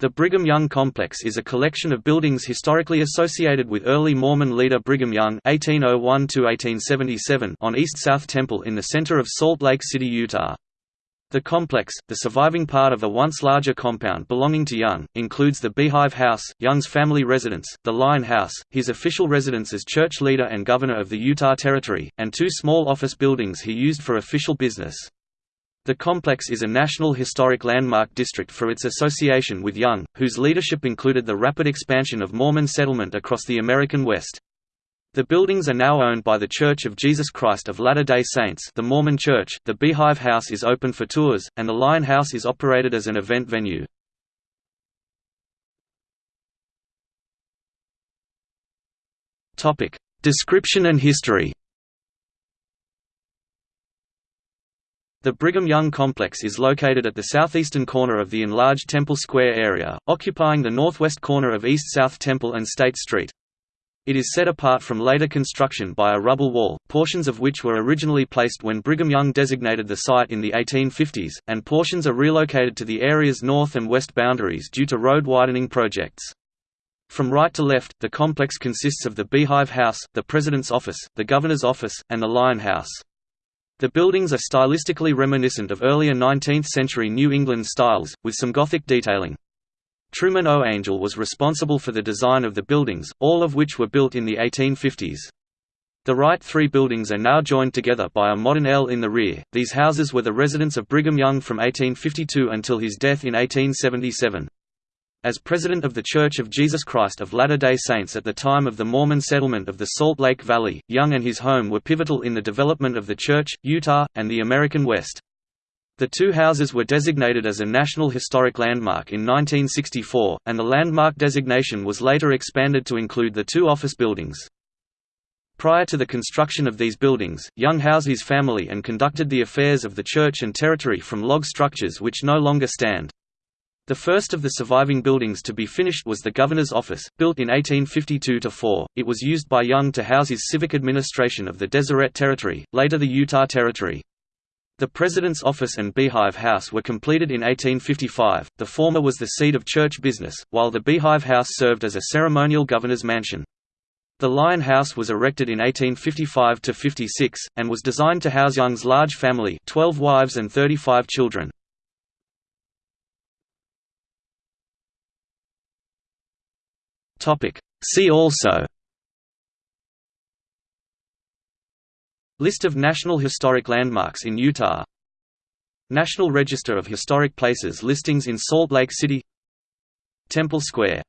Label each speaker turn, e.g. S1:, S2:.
S1: The Brigham Young Complex is a collection of buildings historically associated with early Mormon leader Brigham Young (1801–1877) on East South Temple in the center of Salt Lake City, Utah. The complex, the surviving part of a once larger compound belonging to Young, includes the Beehive House, Young's family residence, the Lion House, his official residence as church leader and governor of the Utah Territory, and two small office buildings he used for official business. The complex is a National Historic Landmark District for its association with Young, whose leadership included the rapid expansion of Mormon settlement across the American West. The buildings are now owned by The Church of Jesus Christ of Latter-day Saints the Mormon Church, the Beehive House is open for tours, and the Lion House is operated as an event venue. Description and history The Brigham Young complex is located at the southeastern corner of the enlarged Temple Square area, occupying the northwest corner of East-South Temple and State Street. It is set apart from later construction by a rubble wall, portions of which were originally placed when Brigham Young designated the site in the 1850s, and portions are relocated to the area's north and west boundaries due to road widening projects. From right to left, the complex consists of the Beehive House, the President's Office, the Governor's Office, and the Lion House. The buildings are stylistically reminiscent of earlier 19th-century New England styles, with some Gothic detailing. Truman O. Angell was responsible for the design of the buildings, all of which were built in the 1850s. The right three buildings are now joined together by a modern L in the rear. These houses were the residence of Brigham Young from 1852 until his death in 1877. As president of The Church of Jesus Christ of Latter-day Saints at the time of the Mormon settlement of the Salt Lake Valley, Young and his home were pivotal in the development of the Church, Utah, and the American West. The two houses were designated as a National Historic Landmark in 1964, and the landmark designation was later expanded to include the two office buildings. Prior to the construction of these buildings, Young housed his family and conducted the affairs of the church and territory from log structures which no longer stand. The first of the surviving buildings to be finished was the Governor's Office, built in 1852–4. It was used by Young to house his civic administration of the Deseret Territory, later the Utah Territory. The President's Office and Beehive House were completed in 1855, the former was the seat of church business, while the Beehive House served as a ceremonial governor's mansion. The Lion House was erected in 1855–56, and was designed to house Young's large family 12 wives and 35 children. Topic. See also. List of National Historic Landmarks in Utah. National Register of Historic Places listings in Salt Lake City. Temple Square